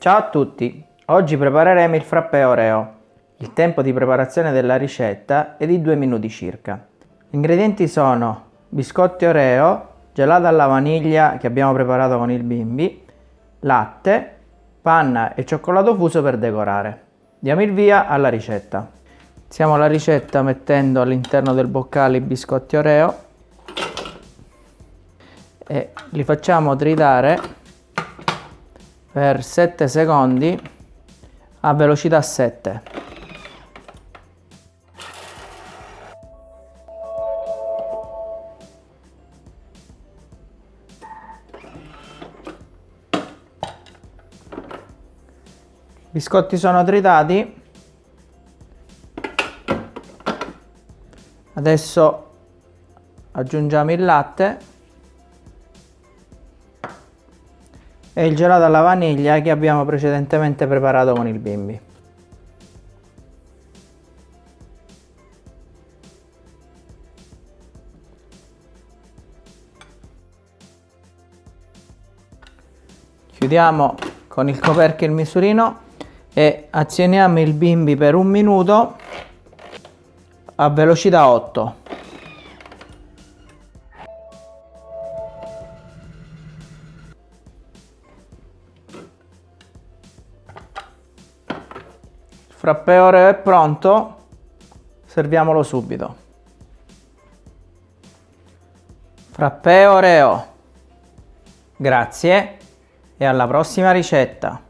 Ciao a tutti! Oggi prepareremo il frappè Oreo. Il tempo di preparazione della ricetta è di 2 minuti circa. Gli ingredienti sono biscotti Oreo, gelato alla vaniglia che abbiamo preparato con il bimbi, latte, panna e cioccolato fuso per decorare. Diamo il via alla ricetta. Iniziamo la ricetta mettendo all'interno del boccale i biscotti Oreo e li facciamo tritare per 7 secondi a velocità 7. I biscotti sono tritati. Adesso aggiungiamo il latte e il gelato alla vaniglia che abbiamo precedentemente preparato con il bimbi. Chiudiamo con il coperchio il misurino e azioniamo il bimbi per un minuto a velocità 8 frappè oreo è pronto serviamolo subito. Frappè oreo grazie e alla prossima ricetta